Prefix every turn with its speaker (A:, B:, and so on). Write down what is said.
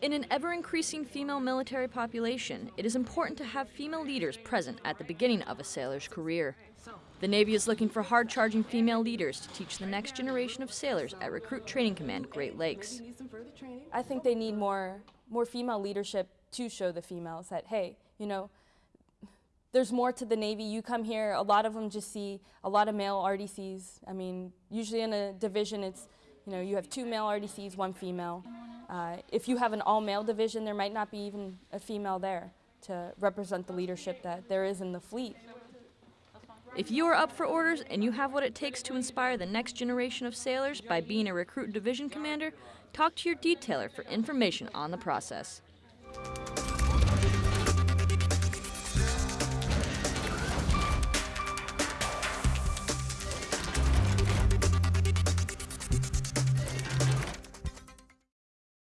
A: In an ever increasing female military population, it is important to have female leaders present at the beginning of a sailor's career. The Navy is looking for hard charging female leaders to teach the next generation of sailors at Recruit Training Command Great Lakes.
B: I think they need more, more female leadership to show the females that, hey, you know, there's more to the Navy. You come here, a lot of them just see a lot of male RDCs. I mean, usually in a division, it's, you know, you have two male RDCs, one female. Uh, if you have an all-male division, there might not be even a female there to represent the leadership that there is in the fleet.
A: If you are up for orders and you have what it takes to inspire the next generation of sailors by being a recruit division commander, talk to your detailer for information on the process.